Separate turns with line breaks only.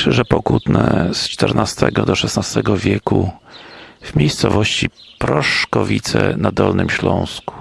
Krzyże pokutne z XIV do XVI wieku w miejscowości Proszkowice na Dolnym Śląsku.